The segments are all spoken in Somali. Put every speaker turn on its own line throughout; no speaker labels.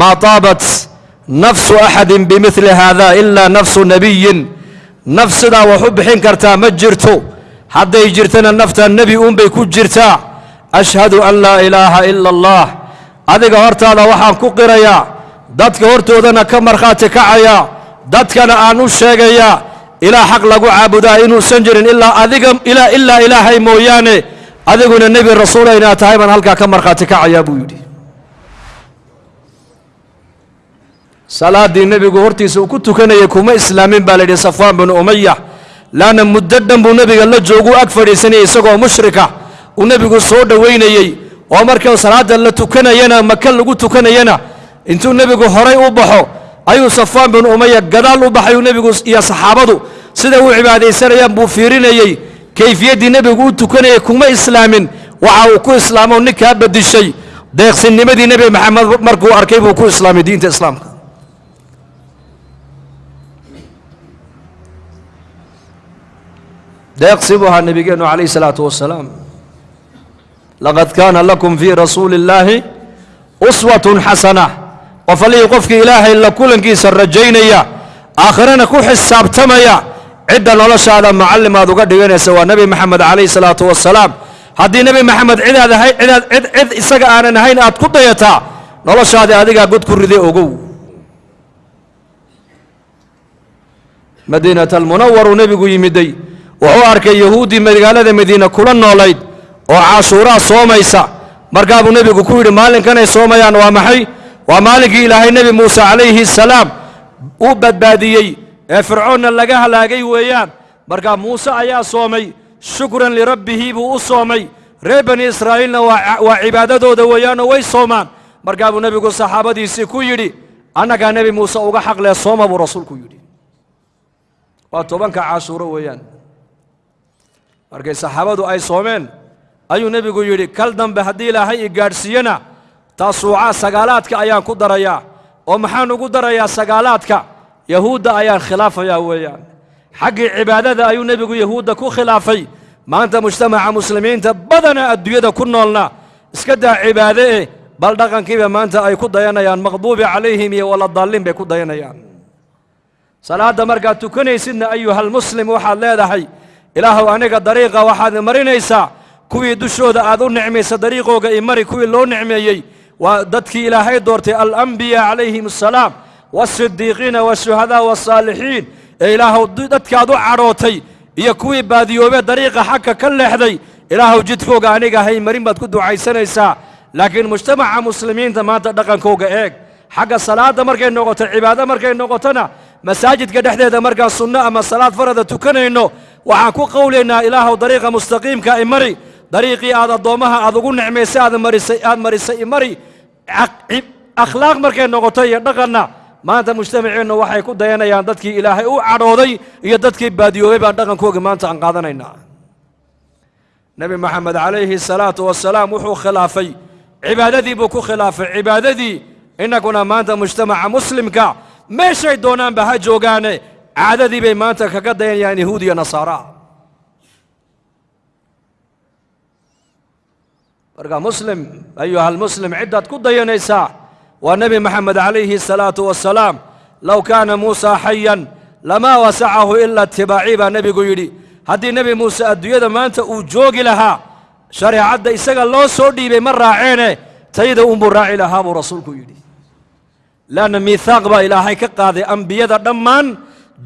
maa taabat nafsu axadin bimili haada ilaa nafsu nebiyin naf sidaa wax u bixin kartaa ma jirto hadday jirtana nafta nebi uunbay ku jirtaa ashhadu an laa ilaaha ila allah adiga hortaada waxaan ku qirayaa dadka hortoodana ka markhaati kacayaa dadkana aan u sheegayaa ilaa xaq lagu caabudaa inuusan jirin ilaa adiga ilaa ilaa ilaahay mooyaane adiguna nebi rasuula inaad tahay baan halkaa ka markhaati kacayaa buu yidhi salaaddii nebigu hortiisa uu ku tukanayay kuma islaamin baa la yidhi safwaan binu umaya laanna muddo dhan buu nebiga la jooguu ag fadhiisanayay isagoo mushrika. Uu nebigu soo dhowaynayey oo marka salaadda la tukanayana maka lagu tukanayana intuu nebigu horay u baxo ayuu safwaan binu umaya gadaal u baxay uu nebigu iyo saxaabadu sida u cibaadaysanayaan buu fiirinayey kayfiyaddii nebigu u tukanayay kuma islaamin. Waxa uu ku islaamo ninkaa bedishay deeqsinnimadii nebi maxamed markuu arkay buu ku islaamay diinta islaamka ahaa nebigeennu calayh isalaatu wasalaam laqad kaana lakum fii rasuuli illaahi uswatun xasana qof allihii qofkii ilaahay la kulankiisa rajaynaya aakhirana ku xisaabtamaya cidda noloshaada macallim aad uga dhiganaysa waa nebi maxamed calayh salaatu wasalaam haddii nebi maxamed cidaad ahay cidaad cid cid isaga aanan ahayn aad ku dayataa noloshaadii adigaa god ku riday ogow madiinat almunawaruu nebigu yimiday wuxuu arkay yahuuddii magaalada madiina kula noolayd oo caashuuraa soomaysa. Markaa buu nebigu ku yidhi maalinkanay soomayaan waa maxay? Waa maalinkii ilaahay nebi muuse calayhi salaam uu badbaadiyey ee fircoonna laga halaagay weeyaan. Markaa muuse ayaa soomay shukran lirabbihi buu u soomay. Reer bani israa'iilna waa cibaadadooda weeyaanoo way soomaan. Markaa buu nebigu saxaabadiisii ku yidhi annagaa nebi muuse uga xaqlee sooma buu rasuulku yidhi. Waa tobanka caashuuro weeyaan markay saxaabadu ay soomeen. Ayuu nebigu yidhi kal dambe haddii ilaahay i gaadhsiiyena taasuucaa sagaalaadka ayaan ku darayaa oo maxaan ugu darayaa sagaalaadka? Yahuudda ayaan khilaafayaa weeyaan. Xaggii cibaadada ayuu nebigu yahuudda ku khilaafay. Maanta mujtamaca muslimiinta badana adduunyada ku noolna. Iska daa cibaade eh bal dhaqankiiba maanta ay ku dayanayaan maqduubi calayhim iyo waladaalliin bay ku dayanayaan. Salaadda markaad tukanaysidna ayuhalmuslim waxaad leedahay ilaahuw aniga dariiqa waxaad marinaysaa kuwii dushooda aad u nicmaysa dariiqooga imari kuwii loo nicmeeyey waa dadkii ilaahay doortay alambiyaa calayhim assalaam waasidiiqiina waashuhadaa waasaalixiin ee ilaahuw dadkaad u cadhootay iyo kuwii baadiyoobee dariiqa xagka ka leexday ilaahuw jidkooga aniga hay marin baad ku ducaysanaysaa. Laakiin mujtamaca muslimiinta maanta dhaqankooga eeg. Xagga salaadda markay noqoto cibaado markay noqotona masaajidka dhexdeeda markaan sunno ama salaad farada tukanayno waxaan ku qowlaynaa ilaahuw dariiqa mustaqiimka imari dariiqii aad addoommaha aad ugu nicmaysay aad marisay imari akhlaaq markay noqoto iyo dhaqanna maanta mujtamaceennu waxay ku dayanayaan dadkii ilaahay u cadhooday iyo dadkii baadiyoobay baan dhaqankooga maanta aan qaadanaynaa. Nebi moxamed calayhi salaatu wasalaam wuxuu khilaafay. Cibaadadii buu ku khilaafay. Cibaadadii innaguna maanta mujtamaca muslimka meeshay doonaanba ha joogaane عددي بين مانتا كقد يعني يهودي نصارى. برقى مسلم أيها المسلم عدة قد ينسى والنبي محمد عليه الصلاة والسلام لو كان موسى حيا لما وسعه إلا اتباع نبي قيدي هذه نبي موسى الدوية مانتا أجوغ لها. شرع عدة إساق الله سودي بمرة عينة تيد أمبر راعي لها ورسول قيدي لأن ميثاق با إلهي كقاذي أنبياء دمان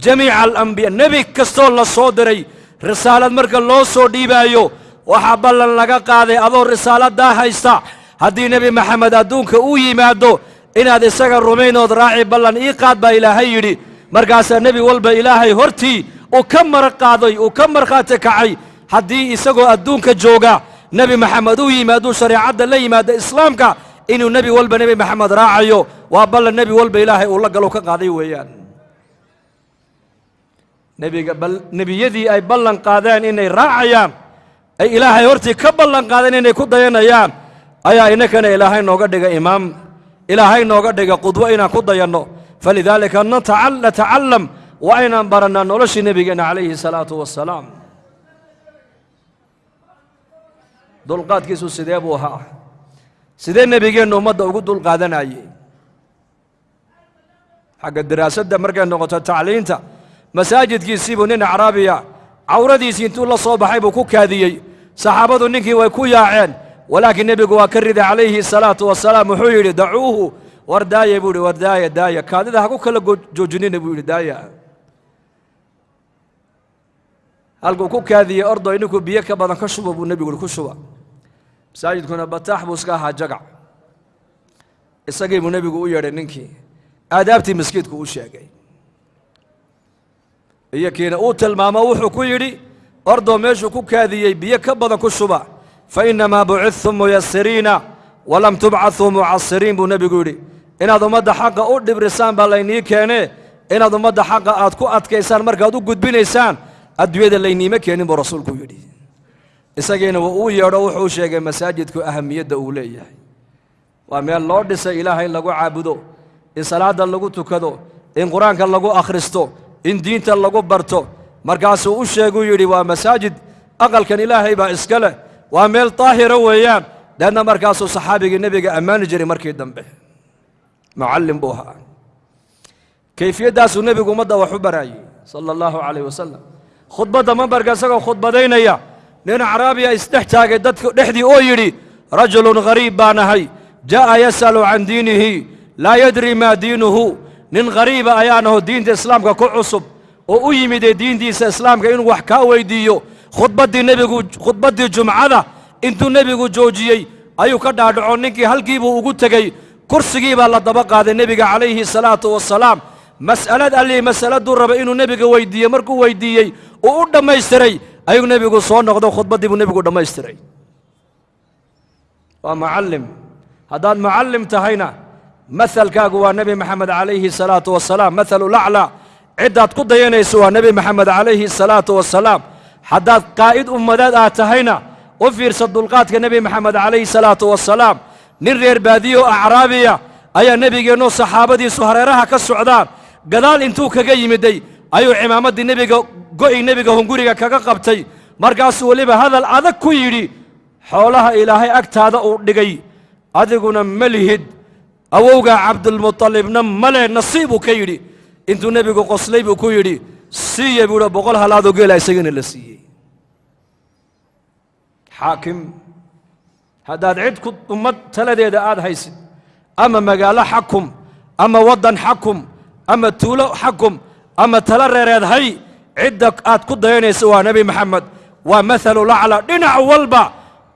jamiica alambiya nebi kastoo la soo diray risaalad marka loo soo dhiibaayo waxaa ballan laga qaaday adoo risaaladdaa haysta. Haddii nebi maxamed adduunka uu yimaado inaad isaga rumaynood raaci ballan ii qaad baa ilaahay yidhi. Markaasaa nebi walba ilaahay hortii uu ka mar qaaday uu ka markhaati kacay. Haddii isagoo adduunka jooga nebi maxamed uu yimaaduu shareecadda la yimaado islaamka inuu nebi walba nebi maxamed raacayo waa ballan nebi walba ilaahay uu la galo ka qaaday weeyaan nebiga nebiyadii ay ballan qaadeen inay raacayaan ay ilaahay hortii ka ballan qaadeen inay ku dayanayaan ayaa innakana ilaahay nooga dhiga imaam. Ilaahay nooga dhiga qudwo inaan ku dayanno. Falidaalika natacallam waa inaan barannaa noloshii nebigeenna calayhi salaatu wassalaam. Dulqaadkiisu sidee buu ahaa? Sidee nebigeennu ummadda ugu dulqaadanayey xagga daraasadda markay noqoto tacliinta masaajidkiisiibuu nin acraabiya cawradiisii intuu la soo baxay buu ku kaadiyey. Saxaabadu ninkii way ku yaaceen walaakiin nebigu waa ka riday calayhi salaatu wasalaam wuxuu yidhi dacuuhu war daaya buu yidhi war daaya daaya kaadida ha ku kala joojinina buu yidhi daaya halkuu ku kaadiyey ordoy ninkuu biyo ka badan ka shuba buu nebigu yidhi ku shuba. Masaajidkuna bataax buu iska ahaa jagac isagii buu nebigu u yeedhay ninkii. Aadaabtii maskiidku u sheegay iyo uu tilmaamo wuxuu ku yidhi ordoo meeshuu ku kaadiyey biyo ka badan ku shuba fa innamaa bucidtum muyasiriina walam tubcaduu mucasiriin buu nebigu yidhi. Inaad ummadda xaqa u dhibrisaan baa laynii keenee. Inaad ummadda xaqa aad ku adkaysaan markaad u gudbinaysaan adduunyada layniima keenin buu rasuulku yidhi. Isagiina wuu uu yeedho wuxuu sheegay masaajidku ahamiyadda uu leeyahay. Waa meel loo dhisay ilaahay lagu caabudo in salaadda lagu tukado in qur'aanka lagu akhristo in diinta lagu barto. Markaasuu u sheeguu yidhi waa masaajid aqalkan ilaahay baa iska leh waa meel daahira weeyaan. Deedna markaasuu saxaabigii nebiga ammaani jiray markii dambe. Mucallim buu ahaa. Kayfiyaddaasuu nebigu ummadda wax baraayey sala allahu calayh wasalam khudbadda mambarka isagoo khudbadaynaya nin acraabiya isdhex taagay dadka dhexdii oo yidhi rajulun ghariib baan ahay jaa'a yas'alu can diinihi laa yadri maa diinuhu نن غريبة أيانه دين دي إسلام كا كعصب وأي مدة دين دي إسلام كا ينوح كاوي ديو. خطبة دي النبي خطبة دي الجمعة إنتو النبي جو جوجي أيو كدا دعونك هل جيب وجود تجي كرسي جيب الله دبقة هذا النبي عليه الصلاة والسلام. مسألة اللي مسألة دور ربي إنه النبي كوي دي مركو وي دي أي وقدر ما يستري. أيو النبي جو صان نقدو خطبة دي النبي قدر ما يستري. ومعلم. هذا المعلم تهينا. Mahalkaagu waa nebi maxamed calayhi salaatu wasalaam mathalu laclaa ciddaad ku dayanayso waa nebi maxamed calayhi salaatu wasalaam haddaad qaa'id ummadeed aad tahayna u fiirsa dulqaadka nebi maxamed calayhi salaatu wasalaam nin reer baadiyo acraabiya ayaa nebigeennoo saxaabadiisu hareeraha ka socdaan. Gadaal intuu kaga yimiday ayuu cimaamaddii nebiga go'i nebiga hunguriga kaga qabtay. Markaasuu weliba hadal adag ku yidhi xoolaha ilaahay agtaada uu dhigay. Adiguna ma lihid awowgaa cabdulmuطalibna male nasiibuu ka yidhi. Intuu nebigu qoslay buu ku yidhi siiya buuha boqol halaadoo geela isagana la siiyey. Xaakim haddaad cid ku ummad taladeeda aad haysid ama magaalo xakum ama waddan xakum ama tuulo xakum ama tala reereed hay cidda aad ku dayanaysa waa nebi maxamed. Waa mathalu lacla dhinac walba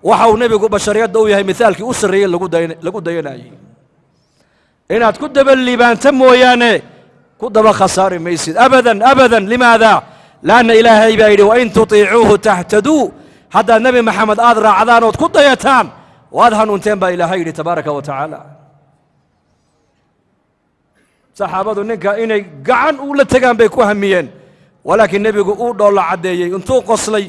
waxa uu nebigu bashariyadda u yahay mithaalkii u sarreeyey lagu dayanayey inaad ku daba liibaanta mooyaane ku daba khasaari maysid abadan abadan limaada laanna ilaahay baa yidhi wain tutiicuuhu tahtaduu haddaad nebi maxamed aad raacdaan ood ku dayataan waad hanuunteen baa ilaahay yidhi tabaaraka wa tacaala saxaabadu ninka inay gacan ula tegaan bay ku hamiyeen walaakiin nebigu uu dhoolla caddeeyey intuu qoslay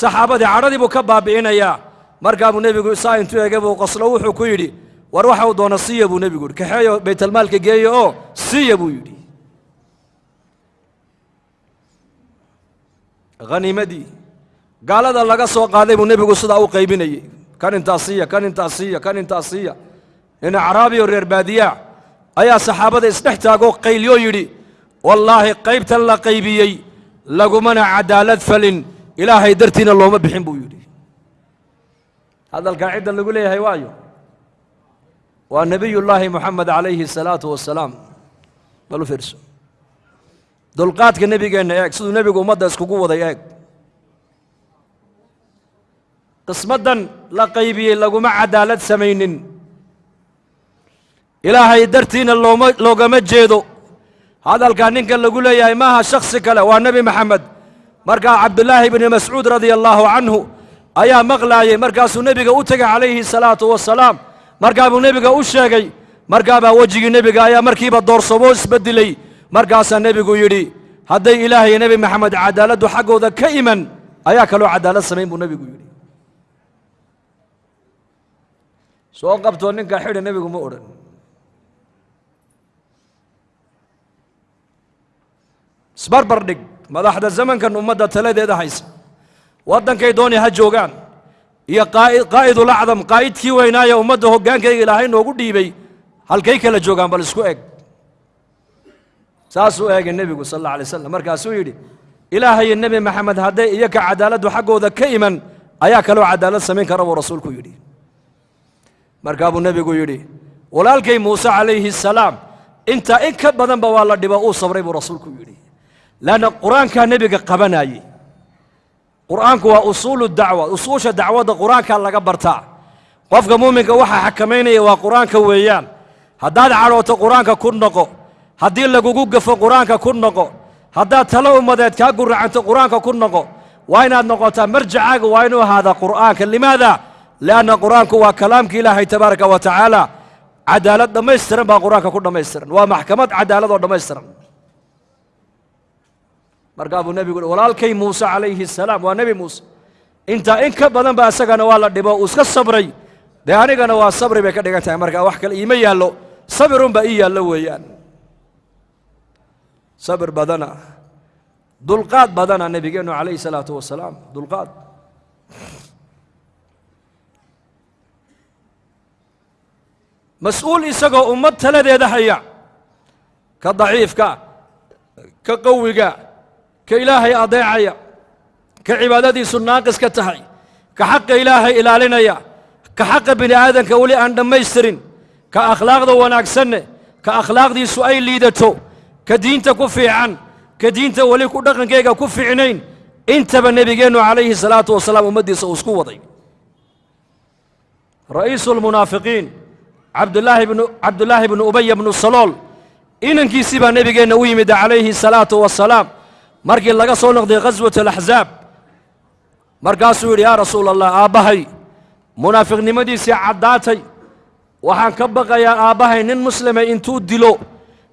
saxaabadii cadhadii buu ka baabi'inayaa markaa nebigu saa intuu ege buu qoslo wuxuu ku yidhi war waxa uu doona siiya buu nebigu yidhi. Kaxeeyo baytalmaalka geeyo oo siiya buu yidhi. Haniimadii gaalada laga soo qaaday buu nebigu sidaa u qaybinayey kan intaa siiya kan intaa siiya kan intaa siiya. Nin acraabiyo reer baadiyaa ayaa saxaabada isdhex taagoo qayliyoo yidhi wallaahi qaybtan la qaybiyey lagumana cadaalad falin. Ilaahay dartiina looma bixin buu yidhi. Hadalkaa cidda lagu leeyahay waayo waa nebiyullaahi moxamed calayhi salaatu wasalaam bal u fiirso. Dulqaadka nebigeenna eeg siduu nebigu ummadda iskugu waday eeg. Qismaddan la qaybiyey laguma cadaalad samaynin. Ilaahay dartiina looma loogama jeedo. Hadalkaa ninkan lagu leeyahay maaha shakhsi kale waa nebi maxamed markaa cabdulaahi bni mascuud radia allaahu canhu ayaa maqlaayey markaasuu nebiga u tegay calayhi salaatu wasalaam markaa buu nebiga u sheegay markaabaa wejigii nebiga ayaa markiiba doorsomoo isbeddelay markaasaa nebigu yidhi hadday ilaah iyo nebi maxamed cadaaladdu xaggooda ka iman ayaa kaloo cadaalad samayn buu nebigu yidhi. Soo qabtoo ninkaa xidha nebigu ma odhan. Isbarbar dhig madaxda zamankan ummadda taladeeda haysa. Waddankay dooni ha joogaan يا قائد قائد الأعظم قائد كي وينا يا أمد هو جان كي إلهي نو قد يبي هل كي كلا جو جان بالسكو إيج ساسو إيج النبي صلى الله عليه وسلم مركز سويدي إلهي النبي محمد هذا يك عدالة حقه ذا كيما أيا كلو عدالة سمين كرب ورسول كيودي مركز أبو النبي كيودي ولال كي موسى عليه السلام أنت إنك بدن بوالله دبا أو صبري ورسول كيودي لأن القرآن كان نبي قبنا يي qur'aanku waa usuulu dacwa usuusha dacwadda qur'aankaa laga bartaa qofka muuminka waxaa xakamaynaya waa qur'aanka weeyaan. Haddaad cadhooto qur'aanka ku noqo haddii lagugu gafo qur'aanka ku noqo haddaad talo ummadeed kaa guracanto qur'aanka ku noqo waa inaad noqotaa marjacaaga waa inuu ahaadaa qur'aanka. Limaada? Lianna qur'aanku waa kalaamka ilaahay tabaaraka wa tacaala cadaalad dhammaystiran baa qur'aanka ku dhammaystiran. Waa maxkamad cadaalad oo dhammaystiran مرقابو النبي يقول ولال كي موسى عليه السلام ونبي موسى انت انك بدن باسقنا والله دبا اسك صبري دهاني كانوا صبري بك دغتا مرقا وحكل ايما يالو صبرون با يالو ويان صبر بدنا دلقات بدنا النبي جن عليه الصلاه والسلام دلقات مسؤول اسق امته لديه دحيا كضعيف كا كقوي ka ilaahay adeecaya ka cibaadadiisu naaqis ka tahay ka xaqa ilaahay ilaalinaya ka xaqa bini aadanka weli aan dhammaystirin ka akhlaaqda wanaagsanne ka akhlaaqdiisu ay liidato ka diinta ku fiican ka diinta weli ku dhaqankeyga ku fiicnayn intaba nebigeennu calayhi salaatu wasalaam ummaddiisa uu isku waday. Ra'iisu lmunaafiqiin cabdulaahi bnu cabdullaahi bnu ubaya bnu salool inankiisii مرقي لغا صونغ دي غزوة الأحزاب. مرقاسو يا رسول الله آبهي منافق نمدي سي عداتي وحان كبقى يا آبهي نن مسلم انتو دلو.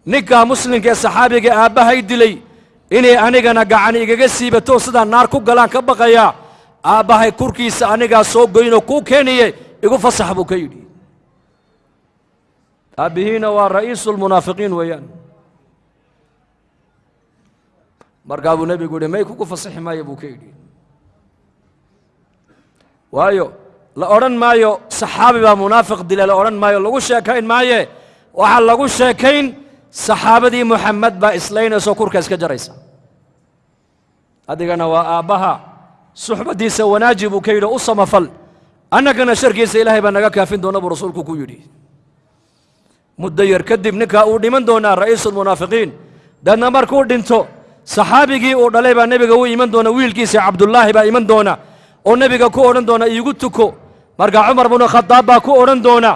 نكا مسلم كي صحابيك آبهي دلي إني أنيغانا قعاني إغا سيبه توسدا ناركو قلان كبقى يا آبهي كوركيس أنيغا سوق قينو كوكيني إغو فصحبو كيدي أبهين ورئيس المنافقين ويان يعني markaa buu nebigu yidhi may kugu fasaxi maayo buu ka yidhi. Waayo la odhan maayo saxaabi baa munaafiq dila la odhan maayo lagu sheekayn maaye. Waxaa lagu sheekayn saxaabadii moxamed baa islaynayso kurka iska jaraysa. Adigana waa aabbaha suxbaddiisa wanaaji buu ka yidhi u samafal annagana sharkiisa ilaahay baa naga kaafin doona buu rasuulku ku yidhi. Muddo yar kadib ninkaa uu dhiman doonaa ra'iisulmunaafiqiin deedna markuu dhinto saxaabigii uu dhalay baa nebiga u iman doona wiilkiisa cabdullaahi baa iman doona oo nebiga ku odhan doona iigu tuko. Markaa cumar bnu khadaab baa ku odhan doona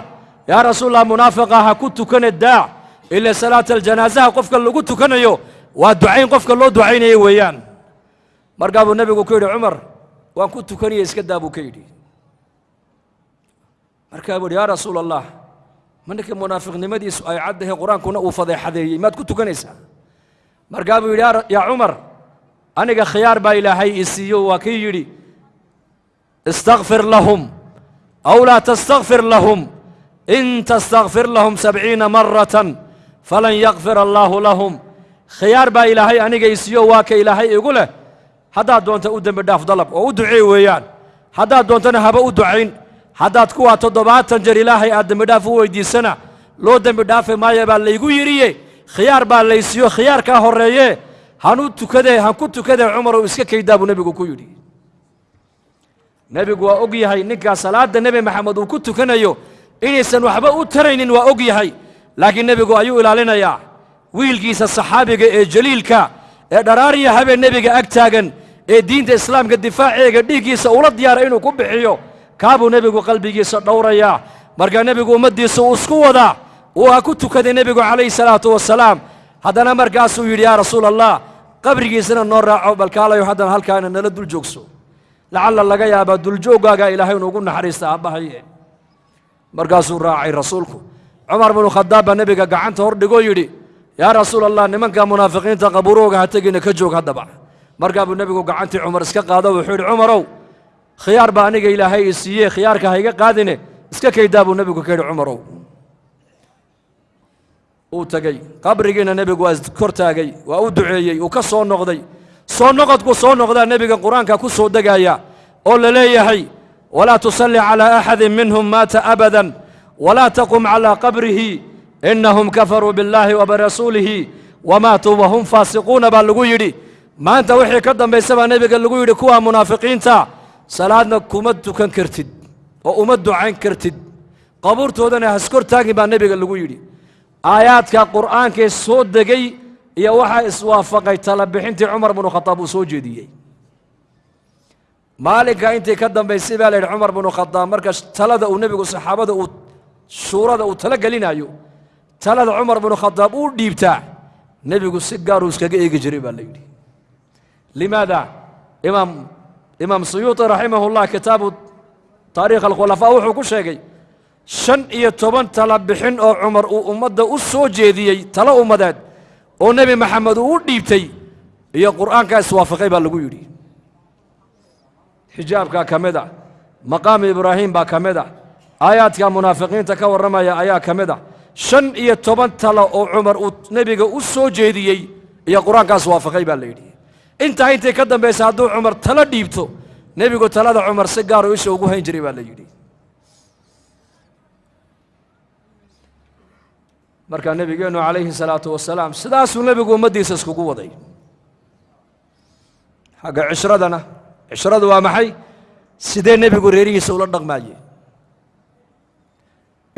yaa rasuulallah munaafiqa ha ku tukane daac ila salaata aljanaasaha qofka lagu tukanayo waa ducayn qofka loo ducaynayo weeyaan. Markaa nebigu ku yidhi cumar waan ku tukanaya iska daa buu ka yidhi. Markaa buu yaa rasuula allah ma ninka munaafiqnimadiisu ay caddahay qur'aankuna uu fadeexadeeyey maad ku tukanaysaa markaa buu yidhi yaa cumar aniga khiyaar baa ilaahay i siiyo. Waa kii yidhi istakfir lahum aw laa tastakfir lahum. In tastakfir lahum sabciina maratan falan yakfir allaahu lahum. Khiyaar baa ilaahay aniga i siiyo waa ka ilaahay igu leh. Haddaad doonta u dembi dhaaf dalab oo u duceey weeyaan. Haddaad doontana haba u ducayn. Haddaad kuwaa toddobaatan jeer ilaahay aad dembi dhaaf u weyddiisana loo dembi dhaafi maayo baa laygu yidhiye khiyaar baa laysiiyo khiyaarkaa horreeye. Hanu tukadee han ku tukadee cumarow iska kaydaa buu nebigu ku yidhi. Nebigu waa og yahay ninkaa salaadda nebi maxamed uu ku tukanayo inaysan waxba u taraynin waa og yahay. Laakiin nebigu ayuu ilaalinayaa wiilkiisa saxaabiga ee jaliilka ee dharaariya habeen nebiga ag taagan ee diinta islaamka difaaceega dhiiggiisa ula diyaara inuu ku bixiyo kaabuu nebigu qalbigiisa dhowrayaa. Markaa nebigu ummaddiisa uu isku wadaa uu ha ku tukaday nebigu calayhi salaatu wasalaam. Haddana markaasuu yidhi yaa rasuula allah qabrigiisana noo raaco balkaalayo haddana halkaana nala dul joogso. Lacalla laga yaabaa duljooggaagaa ilaahay inuugu naxariista aabbahaye markaasuu raacay rasuulku. Cumar binu khadaab baa nebiga gacanta hor dhigoo yidhi yaa rasuul allah nimanka munaafiqiinta qabuurooga ha tegina ka joog haddaba. Markaa buu nebigu gacantii cumar iska qaado wuxuu yidhi cumarow khiyaar baa aniga ilaahay i khiyaarka ha iga qaadine iska kaydaa buu nebigu ka yidhi cumarow وتجي قبرجينا نبي جواز كرتاجي وأودعي وكسر نقضي صن نقض كسر نقض النبي القرآن ككسر دجايا قل لي هي ولا تصلي على أحد منهم مات أبدا ولا تقم على قبره إنهم كفروا بالله وبرسوله وماتوا وهم فاسقون بالغويري ما أنت وحي كذا بسبب النبي الغويري كوى منافقين تا سلادنا كمد كان كرتيد وأمد عن كرتيد قبرته ده نهسكر تاجي بالنبي الغويري aayaadka qur'aankee soo degay iyo waxaa iswaafaqay tala bixintii cumar binu khadaab uu soo jeediyey. Maalinka intii ka dambaysay baa la yidhi cumar binu khadaab marka talada uu nebigu saxaabada uu shuurada uu tala gelinayo talada cumar binu khadaab uu dhiibtaa nebigu si gaaruu iskaga eegi jiray baa la yidhi. Limaada imaam imaam suyuuطi raximah kitaabu taarikh alkhulafaa wuxuu ku sheegay shan iyo toban tala bixin oo cumar uu ummadda u soo jeediyey talo ummadeed oo nebi maxamed uu u dhiibtay. Iyo qur'aankaa iswaafaqay baa lagu yidhi. Xijaabkaa ka mid a maqaamu ibraahim baa ka mid a aayaadka munaafiqiinta ka warramaya ayaa ka mid a. Shan iyo toban talo oo cumar uu nebiga u soo jeediyey iyo qur'aankaas waafaqay baa la yidhi. Intaa intay ka dambaysa hadduu cumar talo dhiibto nebigu talada cumar si gaaruu isha ugu hayn jiray baa la yidhi markaa nebigeennu calayhi salaatu wasalaam sidaasuu nebigu ummaddiisa iskugu waday. Xagga cishradana cishradu waa maxay? Sidee nebigu reerihiisa ula dhaqmaaye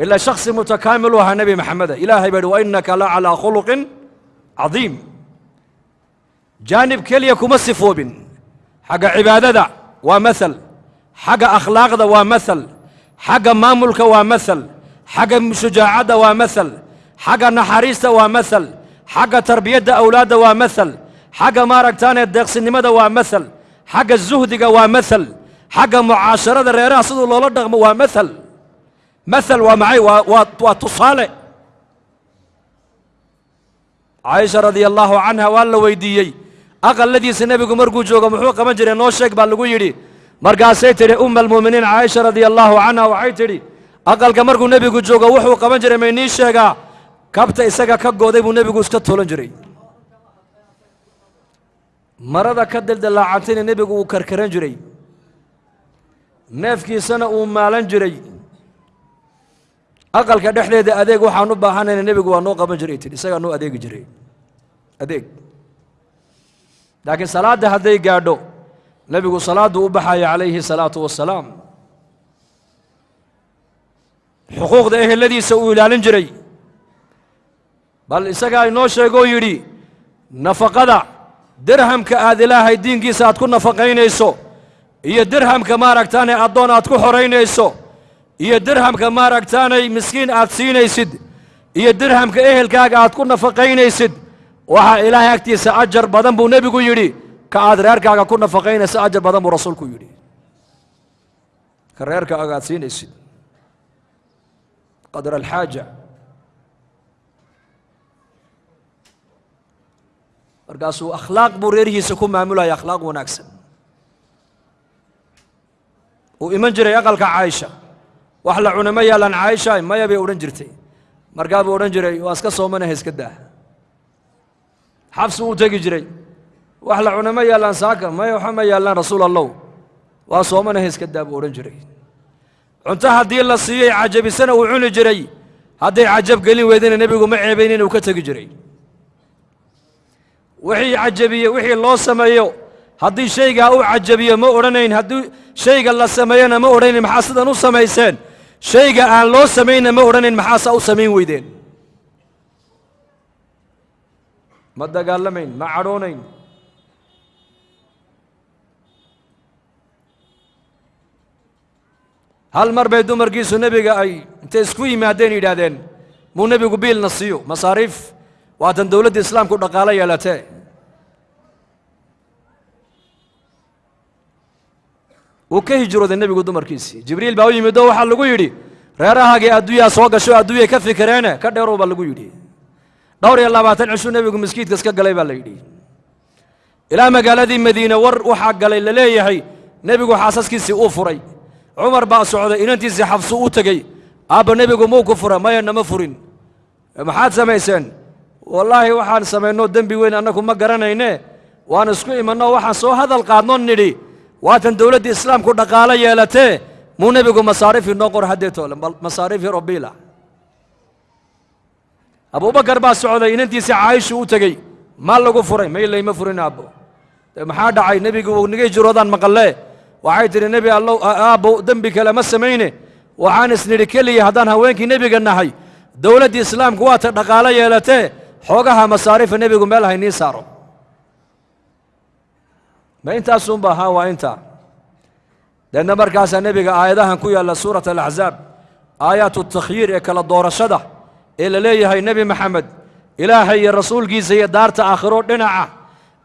ilaa shaksi mutakaamil u ahaa nebi maxameda. Ilaahay baa yidhi wa innaka la calaa khuluqin cadiim. Jaanib keliya kuma sifoobin. Xagga cibaadada waa maal xagga akhlaaqda waa maal xagga maamulka waa maal xagga shujaacadda waa maal xagga naxariista waa maal xagga tarbiyadda awlaadda waa maal xagga maaragtaane deeqsinimada waa maal xagga zuhdiga waa maal xagga mucaasharada reeraha siduu loola dhaqmo waa maal maal waa maxay? Waa tusaale. Caaisha radia allaahu canha waa la weydiiyey aqaladiisa nebigu markuu joogo muxuu qaban jiray? Noo sheeg baa lagu yidhi. Markaasay tidhi umma almu'miniin caaisha radia allaahu canha waxay tidhi aqalka markuu nebigu joogo wuxuu qaban jiray may nii sheegaa kabta isaga ka gooday buu nebigu iska toolan jiray. Marada ka dildalaacantayna nebigu uu karkaran jiray. Neefkiisana uu maalan jiray. Aqalka dhexdeeda adeeg waxaan u baahanayna nebigu waa noo qaban jiray tidhi isagaa noo adeegi jiray. Adeeg. Laakiin salaadda hadday gaadho nebigu salaaddu u baxaya calayhi salaatu wasalaam xuquuqda eheladiisa uu ilaalin jiray bal isagaa inoo sheegoo yidhi nafaqada dirhamka aad ilaahay diinkiisa aad ku nafaqaynayso iyo dirhamka maaragtaanay addoon aad ku xoraynayso iyo dirhamka maaragtaanay miskiin aad siinaysid iyo dirhamka ehelkaaga aad ku nafaqaynaysid waxaa ilaahay agtiisa ajar badan buu nebigu yidhi ka aad reerkaaga ku nafaqaynaysa ajar badan buu rasuulku yidhi. Ka reerkaaga aad siinaysid. Qadra alxaaja markaasuu akhlaaq buu reerihiisa ku maamulaya akhlaaq wanaagsan. Uu iman jiray aqalka caaisha wax la cuna ma yaalaan caaisha maya bay odhan jirtay. Markaa odhan jiray waa iska soomanaha iska daa. Xabsi uu tegi jiray wax la cuna ma yaallaan saaka maya waxa ma yaallaan rasuul allow waa soomanaha iska daa buu odhan jiray. Cunto haddii la siiyey cajabisana uu cuni jiray. Hadday cajab gelin weydana nebigu ma ceebayn inuu ka tegi jiray وحي عجبية وحي الله سميه هذي شيء أو عجبية ما أورنين. هذي شيء الله سمينا ما أورنين. محاسدا نو سميسين. شيء الله سمينا ما أورنين. محاسا أو سمين ويدين. مدى قال لمين؟ ما عرونين. هل مر بيدو مرقيسو نبي قاي انت اسكوي ما دين إلا دين مو نبي قبيل نصيو. مصاريف. Waatan dowladda islaamku dhaqaalo yeelatee. Wuu ka hijrooday nebigu dumarkiisii. Jibriil baa u yimid oo waxaa lagu yidhi reerahaagii adduunyaa soo gasho adduunyay ka fikireene ka dheerow baa lagu yidhi. Dhowr iyo labaatan cishuu nebigu maskiidka iska galay baa la yidhi. Ilaa magaaladii madiine war waxaa galay la leeyahay nebigu xaasaskiisii uu furay. Cumar baa socday inantiisii xabsu u tegey. Aabba nebigu muu ku fura maya nama furin. Maxaad samayseen والله وحان سمينو دنبي وين أنكم ما هنا وأنا اسكو إمانو وحان سو هذا القانون نري واتن دولة دي إسلام كو دقالة يالته مو نبي قو مصاريف نقر حديثو لن مصاريف ربي لا أبو بكر باس سعودي إن انتي سعايش وطاقي ما لقوا فرين ما إلي ما فرين أبو محادا عاي نبي قو نجي جرودان مقالي وعايتر نبي الله أبو دنبي كلا ما سمينه وعان اسنري كلي يهدان هوينكي نبي قنحي دولة دي إسلام قواتر دقالة يالته xoogaha masaarifa nebigu meel haynii saaro. Ma intaasunba haa waa intaa. Deedna markaasaa nebiga aayadahan ku yaalla suurat alaxzaab aayaatu takhyiir ee kala doorashada ee la leeyahay nebi maxamed ilaahay iyo rasuulkiisa iyo daarta aakhiro dhinaca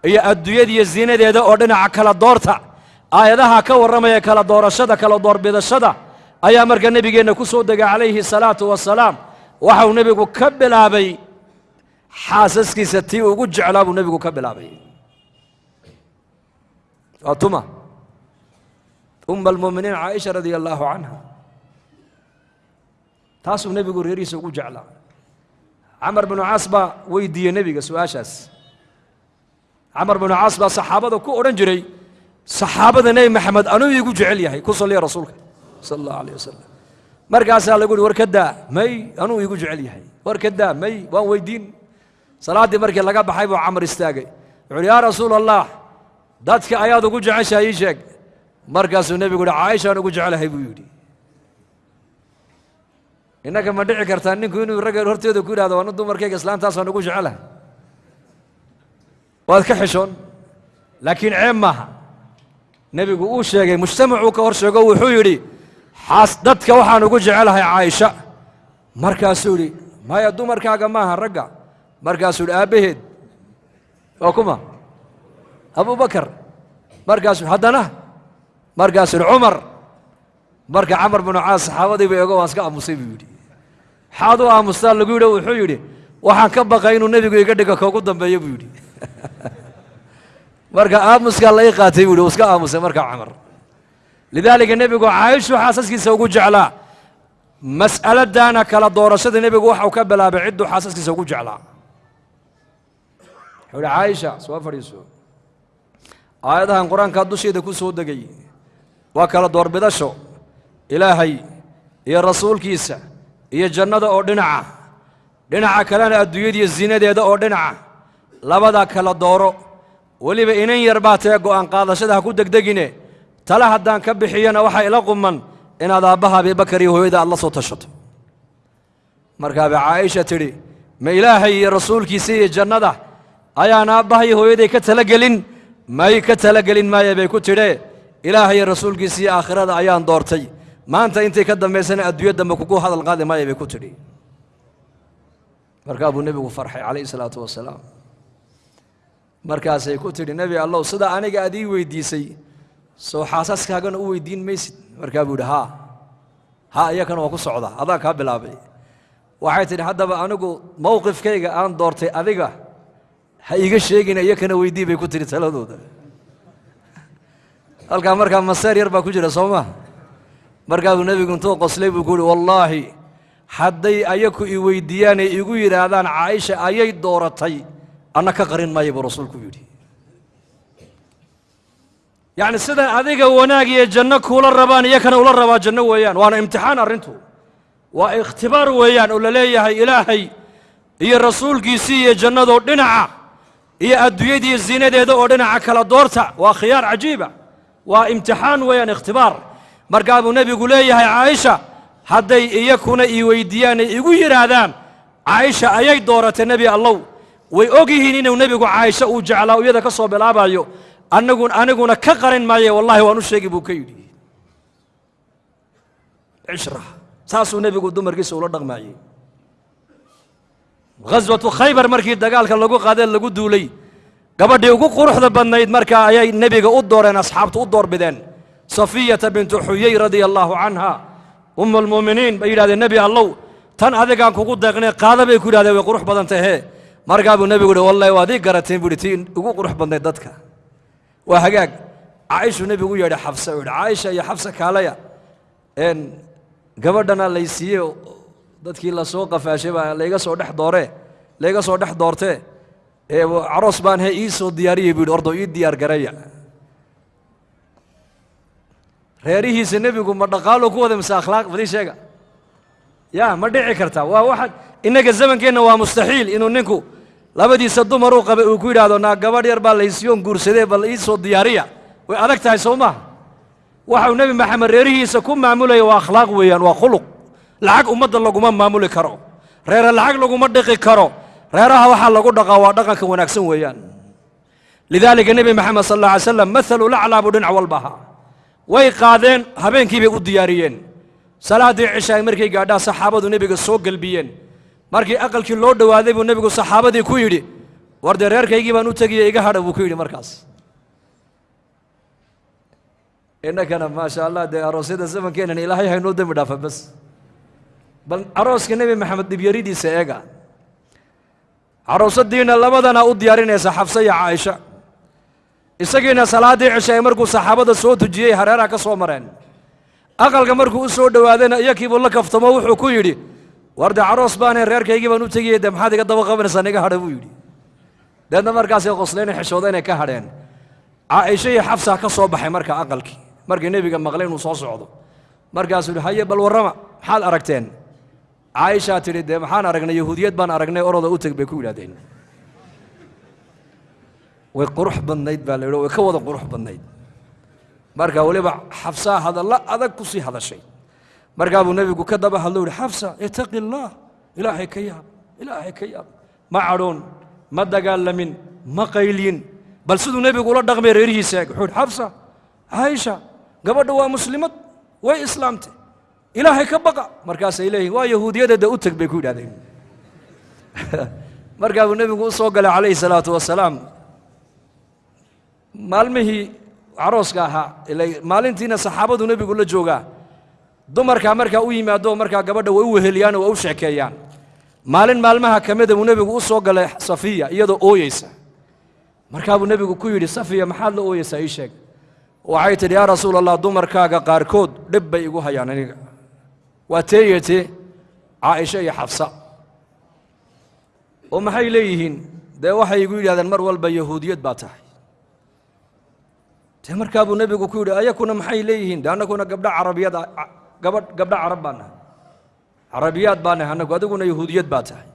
iyo adduunyadiiyo ziinadeeda oo dhinaca kala doorta aayadaha ka warramaya kala doorashada kala doorbidashada ayaa marka nebigeenna ku soo degay calayhi salaatu wasalaam waxau nebigu ka bilaabay xaasaskiisa tii ugu jeclaa buu nebigu ka bilaabay. Waa tuma. Umma almu'miniin caaisha radia allaahu canha. Taasuu nebigu reerihiisa ugu jeclaa. Camar binu caas baa weydiiyey nebiga su'aashaas. Camar binu caas baa saxaabada ku odhan jiray saxaabada nebi maxamed anuu iigu jecel yahay ku salliya rasuulka sala allahu alayh wasalam markaasaa lagu uhi war ka daa may anuu iigu jecel yahay. War ka daa may waan weydiin salaaddii markii laga baxay buu camar istaagay. Wuxu uhi yaa rasuul allah dadka ayaad ugu jeceshahay ii sheeg. Markaasuu nebigu uhi caaishaan ugu jecelahay buu yidhi. Innaka ma dhici kartaa ninku inuu ragga horteeda ku yidhahdo anu dumarkayga islaantaasaan ugu jecelahay. Waad ka xishoon. Laakiin ceeb maaha. Nebigu uu sheegay mujtamacuu ka hor sheego wuxuu yidhi xaas dadka waxaan ugu jecelahay caaisha. Markaasuu yidhi maya dumarkaaga maaha ragga مركز الآبهد. وكما أبو بكر. مركز حدنه مركز عمر مركز عمر بن عاص حاضي بيغو اسكا مصيبي حاضو ا مستال لو يدو وحو يدي وحان كبقى انو نبيغو يغا دغه كوغو دمبيه بو يدي مركز ا مسكا لاي اسكا ا مسي عمر. لذلك النبيغو عايش وحاسسكي سوغو جعلا. مسألة دانا كلا دورشده النبيغو وحو كبلا بعيد وحاسسكي سوغو جعلا. Wuxuu yidhi caaisha soo fadhiiso aayadahan qur'aankaa dusheeda ku soo degay waa kala doorbidasho ilaahay iyo rasuulkiisa iyo jannada oo dhinaca dhinaca kalena adduunyadiiyo zinadeeda oo dhinaca labadaa kala dooro weliba inan yar baa tee go'aan qaadashada ha ku degdegine tale haddaan ka bixiyana waxaa ila quman inaad aabbaha abibakar iyo hooyada aad la soo tashato markaabay caaisha tidhi ma ilaahay iyo rasuulkiisa iyo jannada ka talagelin maaya bay ku tidhee ilaahay iyo rasuulkiisa iyo aakhirada ayaan doortay maanta intay ka dambaysana adduunya dambe kugu hadal qaadi maaya bay ku tidhi markaa buu nebigu farxay calayhi salaatu wasalaam markaasay ku tidhi nebi allow sida aniga aad ii weydiisay soo xaasaskaagana u weydiin maysid markaa buu yidhi haa haa iyakana waa ku socdaa adaan kaa bilaabay waxay tidhi haddaba anigu mowqifkayga aan doortay adiga ha iiga sheegina iyakana weydii bay ku tidhi taladooda halkaa markaa maseer yar baa ku jira soo maa markaa buu nebigu intuu qoslay buu ku uhi wallaahi hadday ayaku i weydiiyaanay igu yidhaahdaan caaisha ayay dooratay anna ka qarin maaya buu rasuulku yidhi. Yacni sidan adiga wanaag iyo janno kuula rabaan iyakana ula rabaa janno weeyaan. Waana imtixaan arrintu. Waa ikhtibaar weeyaan oo la leeyahay ilaahay iyo rasuulkiisii iyo jannadoo dhinaca iyo adduunyadiiyo ziinadeeda oo dhinaca kala doorta waa khiyaar cajiiba waa imtixaan weeyaan ikhtibaar. Markaa buu nebigu leeyahay caaisha hadday iyakuna ii weydiiyaan ay igu yidhaahdaan caaisha ayay dooratay nebi allow. Way og yihiin inuu nebigu caaisha uu jeclaa iyada ka soo bilaabayo anagu aniguna ka qarin maaye wallahi waan u sheegi buu ka yidhi. Cishra saasuu nebigu dumarkiisa ula dhaqmaayey ghaswatu khaybar markii dagaalka lagu qaadee lagu duulay gabadhii ugu quruxda badnayd markaa ayay nebiga u dooreen asxaabtu u doorbideen safiyata bintu xuyey radia allaahu canha almu'miniin bay yidhahdeen nebi allow tan adigaan kugu deeqnay qaada bay ku yidhahdeen way qurux badan tahee markaa buu nebigu yihi wallahi waad ii garateen buu yidhi tii ugu qurux badnayd dadka. Waa hagaag. Caaishuu nebigu yeedhay xafsa u yidhi caaisha iyo xafsa kaalaya. Gabadhana laysiiye dadkii la soo qafaashay baa layga soo dhex dooree layga soo dhex doortee ee caroos baan he ii soo diyaariyey buu yidhi ordo ii diyaar garaya. Reerihiisa nebigu ma dhaqaalo ku wada mise akhlaaq badii sheega. Ya ma dhici karta. Waa waxaad innaga zamankeenna waa mustaxiil inuu ninku labadiisa dumaruu qabay uu ku yidhaahdo naa gabadh yar baa laysiyoon guursadee bal ii soo diyaariya. Way adag tahay soo maaha waxau nebi maxamed reerihiisa ku maamulaya waa akhlaaq weeyaan waa khuluq lacag ummadda laguma maamuli karo. Reere lacag laguma dhiqi karo. Reeraha waxaa lagu dhaqaa waa dhaqanka wanaagsan weeyaan. Lidaalika nebi maxamed sal alla slam maalu laclaa buu dhinac walba way qaadeen habeenkii bay u diyaariyeen. Salaaddii cishaay markay gaadhaan saxaabadu nebiga soo gelbiyeen markii aqalkii loo dhowaaday buu nebigu saxaabadii ku yidhi war dee reerkaygii baan u tegiye iga hadha buu ku yidhi markaas. Innakana maasha allah dee aroosyada zamankeenan ilaahay haynoo dembi dhaafa bas bal arooska nebi maxamed dhibyaridiisa eega. Caroosadiina labadana u diyaarinaysa xafse iyo caaisha. Isagiina salaaddii cishaay markuu saxaabada soo tujiyey hareeraha ka soo mareen. Aqalka markuu u soo dhowaadayna iyakiibuu la kaftamo wuxuu ku yidhi war dee caroos baanay reerkaygii baan u tegiyey dee maxaad iga daba qabanaysaa niga hadha buu yidhi. Deedna markaasay qosleen xishooda inay ka hadheen. Caaisha iyo xafsa ka soo baxay marka aqalkii. Markii nebiga maqlay inuu soo socdo. Markaasuu yidhi haye bal warrama maxaad aragteen عائشة تري ده محان أرجنا يهودية بان أرجنا أرادة أوتك بكويلة دين. وقروح بالنيد بالله وكوضة قروح بالنيد. مرقا ولبع حفصة هذا الله هذا كسي هذا الشيء مرقا أبو النبي كذب هذا ولي حفصة اتق الله. إلهي كيا إلهي كيا ما عرون ما دقال لمن ما قيلين. بل سيد النبي قول الدغمي ريري ساق حفصة عائشة قبل دواء مسلمة وإسلامته ilaahay ka baqa. Markaasay leeyihiin waa yahuudiyadeeda u teg bay ku yidhahdeen. Markaa buu nebigu u galay calayhi salaatu wasalaam. Maalmihii carooska ahaa maalintiina saxaabadu nebigu la joogaa dumarkaa markaa u yimaado markaa gabadha way u weheliyaan oo u sheekeeyaan. Maalin maalmaha ka mida buu nebigu u galay safiya iyadoo ooyeysa. Markaa buu nebigu ku yidhi safiya maxaad la ooyeysaa ii sheeg? Waxay tidhi yaa rasuul allah dumarkaaga qaarkood dhib bay igu hayaan aniga waa teeyete caaisha iyo xafsa. Oo maxay leeyihiin? Dee waxay igu yidhahdeen mar walba yahuudiyad baa tahay. Dee markaa buu nebigu ku yidhi ayakuna maxay leeyihiin? De annaguna gabdha carabiyad gabadh gabdha carab baa nahay carabiyaad baa nahay annagu adiguna yahuudiyad baa tahay.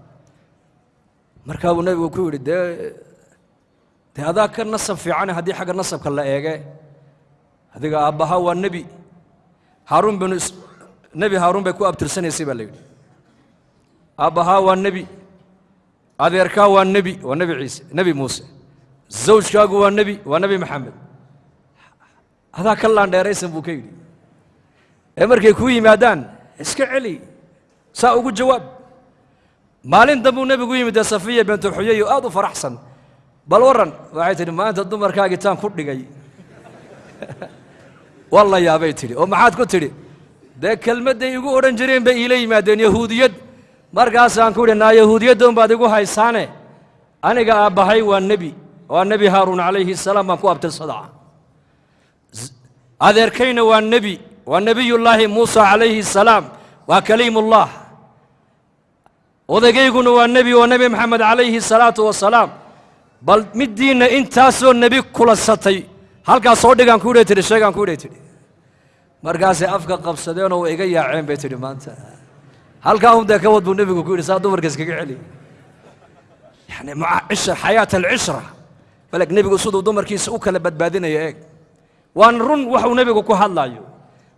Markaa nebigu ku yidhi dee dee adaa ka nasab fiicane haddii xagga nasabka la eege adiga aabbaha waa nebi. Haaruun binu nebi haaruun bay ku abtirsanaysay baa la yidhi aabbahaa waa nebi adeerkaa waa nebi waa nebi ciise nebi muuse zawjkaagu waa nebi waa nebi maxamed adaa ka laandheeraysan buu ka yidhi ee markay kuu yimaadaan iska celi saa ugu jawaab maalin dambuu nebigu yimid dee safiya bintu xuyayo aad u faraxsan bal warran waxay tidhi maanta dumarkaagii taan ku dhigay waa la yaabay tidhi oo maxaad ku tidhi ده كلمة ده يقو أورن جرين بإلهي ما دين يهوديات. مر قاس عنكود نا يهوديات دوم بعد يقو هاي سانة. أنا جا أبهاي والنبي. والنبي هارون عليه السلام ما قابت الصدع أذير كين والنبي. والنبي الله موسى عليه السلام. وكليم الله. وده جيكون والنبي والنبي محمد عليه الصلاة والسلام. بل مدين إن النبي كل ستي هل قاس عنكود ترى شيء عنكود ترى markaasay afka qabsadeenoo way iga yaaceen bay tidhi maanta. Halkaa un dee ka wad buu nebigu ku yidhi saa dumarka iskaga celi. Yani maca cisha xayaat alcishra balek nebigu siduu dumarkiisa u kala badbaadinaya eeg. Waana run waxuu nebigu ku hadlaayo.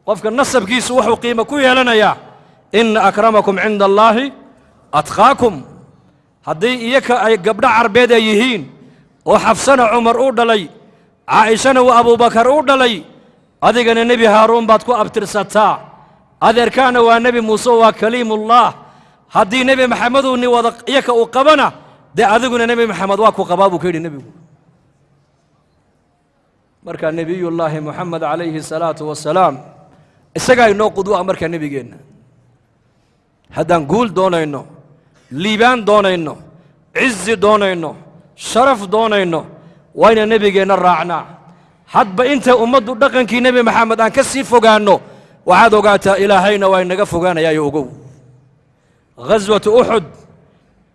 Qofka nasabkiisu wuxuu qiimo ku yeelanayaa ina akramakum cinda allaahi atqaakum. Haddii iyaka ay gabdho carbeed ay yihiin oo xafsana cumar u dhalay caa'ishana uu abuubakar u dhalay أذكر النبي هارون باتكو أبتر ستا أذكر كان هو النبي موسى وكليم الله. هدي النبي محمد وني وذق يك وقبنا ده أذكر النبي محمد وكو قبابو كير النبي. مرك النبي الله محمد عليه الصلاة والسلام. السجاي نو قدوة مرك النبي جينا هذا نقول دونا إنه ليبان دونا إنه عز دونا إنه شرف دونا إنه وين النبي جينا راعناه حدب انت امد دقن كي نبي محمد آن كسي فقانو. وعادو قاتا إلهينا وإن نقف فقانا يا يوقو. غزوة أحد.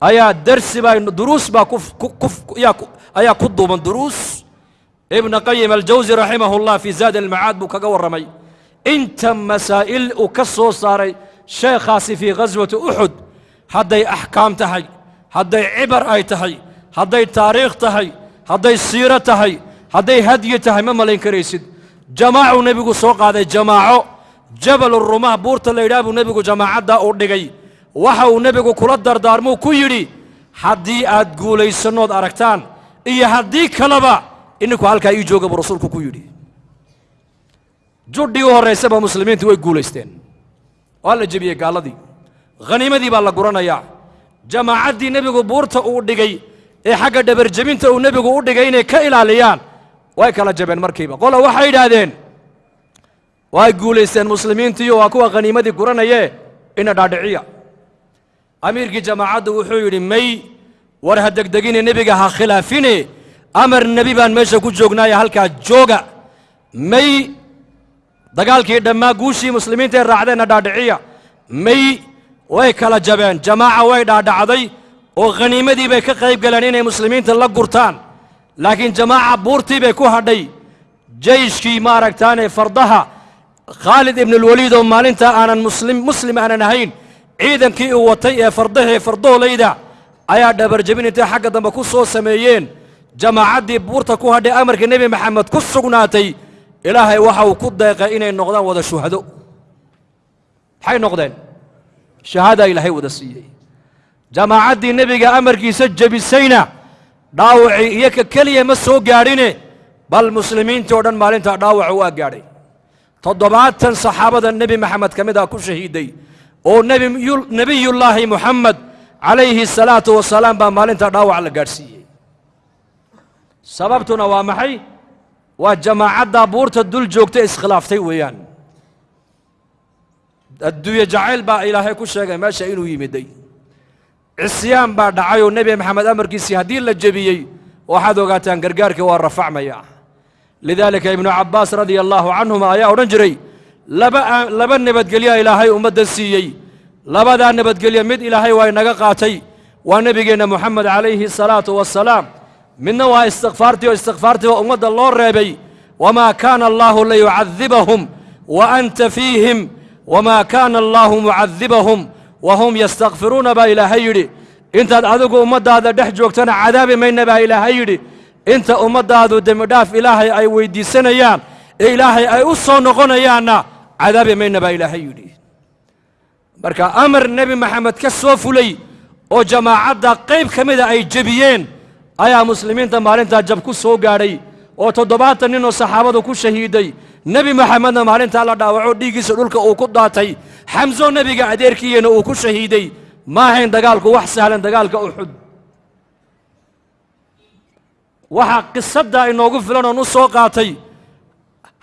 أيا درس با دروس با كف كف أيا قدو من دروس. ابن قيم الجوزي رحمه الله في زاد المعاد بك رمي انت مسائل اكسو صاري. شيخ في غزوة أحد. حدي أحكام تهي. حدي عبر آي تهي. حدي تاريخ تهي. حدي سيرة تهي. Hadday hadyi tahay ma malayn karaysid. Jamaacuu nebigu soo qaaday jamaaco. Jabalu rumah buurta la yidhaha buu nebigu jamaacaddaa u dhigay. Waxa uu nebigu kula dardaarmuu ku yidhi haddii aad guulaysannood aragtaan iyo haddii kaleba ininku halkaa ii jooga buu rasuulku ku yidhi. Judhii u horraysaba muslimiintu way guulaysteen. Waa la jebiyey gaalladii khaniimadii baa la guranayaa. Jamaacaddii nebigu buurta uu dhigay ee xagga dhabarjebinta uu nebigu u dhigay inay ka ilaaliyaan way kala jabeen markiiba qola waxay yidhaahdeen way guulaysteen muslimiintiiyo waa kuwa khaniimadii guranayee ina dhaadhiciya amiirkii jamaacaddu wuxuu yidhi may war ha degdegine nebiga ha khilaafine amar nebi baan meesha ku joognaaye halkaa jooga may dagaalkii dhammaa guushii muslimiinta ee raacdeenna dhaadhiciya may way kala jabeen jamaaca way dhaadhacday oo khaniimadii bay ka qayb galeen inay muslimiinta la gurtaan laakiin jamaaca buurtii bay ku hadhay jeyshkii maaragtaane fardaha. Khaalid ibnulwaliid oo maalintaa aanan muslim muslim aanan ahayn ciidankii uu watay ee fardahee fardoolayda ayaa dhabarjebin intay xagga dambe ku soo sameeyeen. Jamaacaddii buurta ku hadhay amarka nebi maxamed ku sugnaatay ilaahay waxa uu ku deeqay inay noqdaan wada shuhado. Maxay noqdeen? Shahaadaa ilaahay wada siiyey. Jamaacaddii nebiga amarkiisa jebisayna dhaawacii iyo ka keliya ma soo gaadhine bal muslimiintii oo dhan maalintaa dhaawaca waa gaadhay. Toddobaatan saxaabada nebi maxamed ka mid ah ku shahiiday oo nebiyu- nebiyullaahi muxamed calayhi salaatu wasalaam baa maalintaa dhaawac la gaadhsiiyey. Sababtuna waa maxay? Waa jamaacaddaa buurta dul joogta iskhilaaftay weeyaan. Adduunye jacayl baa ilaahay ku sheegay meesha inuu yimiday cisyaan baa dhacay oo nebi maxamed amarkiisii haddii la jebiyey waxaad ogaataan gargaarkii waa rafacmaya. Lidaalika ibnu cabbaas radia allaahu canhuma ayaa odhan jiray laba aa- laba nabadgelya ilaahay ummadda siiyey. Labadaa nabadgelye mid ilaahay waa inaga qaatay waa nebigeenna moxamed calayhi salaatu wasalaam midna waa istikfaartii oo istikfaartii ummadda loo reebay wamaa kaana allaahu liyucadibahum wa anta fiihim wamaa kaana allaahu mucadibahum wahum yastakfiruuna baa ilaahay yidhi intaad adigu ummaddaada dhex joogtana cadaabi mayna baa ilaahay yidhi inta ummaddaadu dembidhaaf ilaahay ay weyddiisanayaan ee ilaahay ay u soo noqonayaanna cadaabi mayna baa ilaahay yidhi marka amar nebi maxamed ka soo fulay oo jamaacadda qayb ka mida ay jebiyeen ayaa muslimiinta maalintaa jab ku soo gaadhay oo toddobaatan nebi maxamedna maalintaa la dhaawaco dhiiggiisa dhulka uu ku daatay. Xamso nebiga adeerkiiyana uu ku shahiiday ma ahayn dagaalku wax sahlan dagaalka uxud waxaa qisaddaa inoogu filan oon u soo qaatay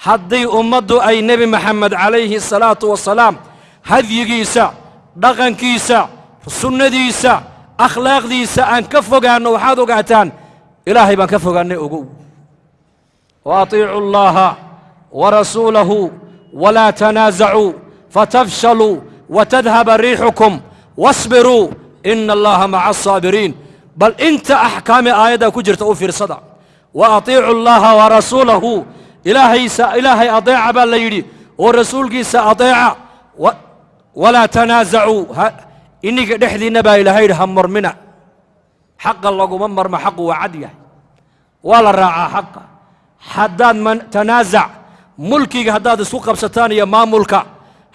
haddii ummaddu ay nebi maxamed calayhi salaatu wasalaam hadyigiisa dhaqankiisa sunnadiisa akhlaaqdiisa aan ka fogaanno waxaad ogaataan ilaahay baan ka fogaannay ogow wa atiicu warasuulahu walaa tanaasacuu fatafshaluu watadhaba riixukum wasbiruu ina allaha maca asaabiriin bal inta axkaami aayaddaa ku jirta u fiirsada wa atiicu allaha warasuulahu ilaahaysa ilaahay adeeca baa la yidhi oo rasuulkiisa adeeca wa- walaa tanaasacuu ha- ininka dhexdiinna baa ilaahay yidhi ha murmina xaqa laguma marmo xaqu waa cad ملكي هداد سوق قبستان يا ما ملكا.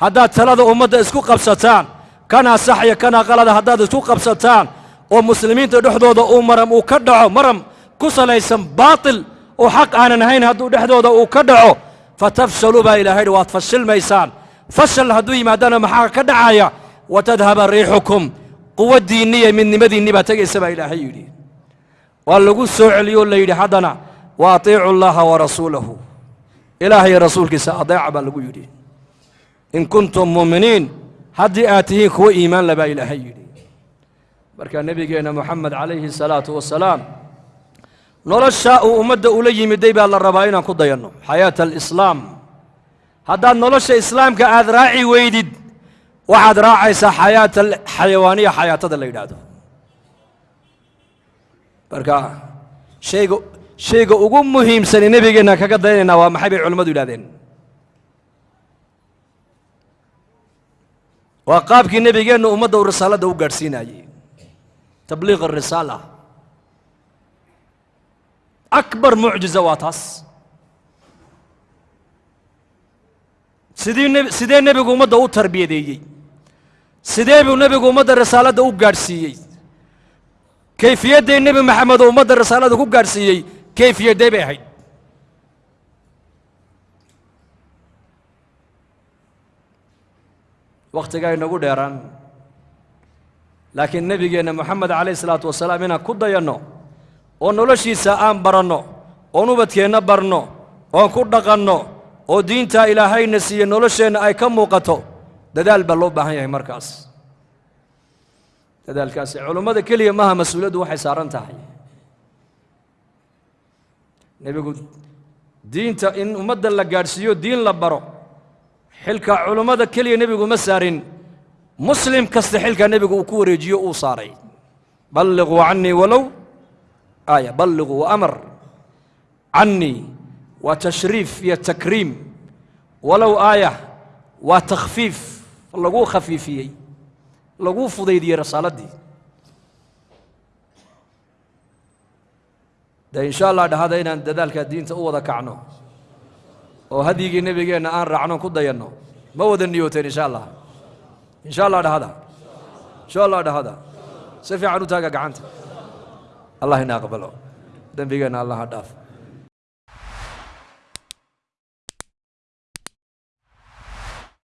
هداد ثلاثة أمد سوق قبستان كان صحيح كان غلط. هداد سوق قبستان ومسلمين تدحدو ذا أمرم وكدعو مرم كسل اسم باطل. وحق أنا نهين هدو دحدو ذا وكدعو فتفشلوا بها إلى هيد وتفشل ميسان. فشل هدوي ما دام محاك كدعايا. وتذهب ريحكم. قوة دينية من مدين نبا تجسب إلى هيدي والله قل سوء اليوم لا يدي واطيعوا الله ورسوله. Ilaahay rasuulkiisa adeeca baa lagu yidhi. In kuntum muuminiin haddii aad tihiin kuwa iimaan le baa ilaahay yidhi. Marka nebigeenna moxamed calayhi salaatu wasalaam noloshaa uu ummadda ula yimiday baa la rabaa inaan ku dayanno. Xayaata alislaam. Haddaad nolosha islaamka aad raaci weydid waxaad raacaysaa xayaata xayawaaniya xayaatada la yidhaahdo. Marka shayga شيء أقوم مهم سنة نبي جنا كذا دين يعني نوام حبي علم دولا دين وقاب كي نبي جنا أمد أو رسالة دو قرسين أي تبليغ الرسالة. أكبر معجزة واتس سيدين نبي سيدين نبي قوم دو تربية دي سيدين نبي قوم دو رسالة دو قرسين كيفية دين نبي محمد قوم دو رسالة دو قرسين kayfiyaddee bay ahayd wakhtigaa inagu dheeraan laakiin nebigeenna moxamed calayh isalaatu wasalaam inaan ku dayanno oo noloshiisa aan baranno oon ubadkeenna barno oon ku dhaqanno oo diintaa ilaahayna siiye nolosheenna ay ka muuqato dadaal baa loo baahan yahay markaas dadaalkaasi culummada keliya maaha mas'uuliyaddu waxay saaran tahay nebigu diinta in ummadda la gaadhsiiyo diin la baro xilka culummada keliya nebigu ma saarin. Muslim kasta xilka nebigu uu ku wareejiyo uu saaray. Balliquu cannii walow aaya balliquu amar cannii waa tashriif iyo takriim. Walow aaya waa takhfiif laguu khafiifiyey laguu fudaydiyey rasaaladii dee insha allah dhahada inaan dadaalka diinta u wada kacno. Oo hadyigii nebigeenna aan raacno ku dayanno. Ma wada niyooteen insha allah insha allah dhahada. Insha allah dhahada. Si fiican u taaga gacanta. Allah ina aqbalo. Dembigeenna allah ha dhaaf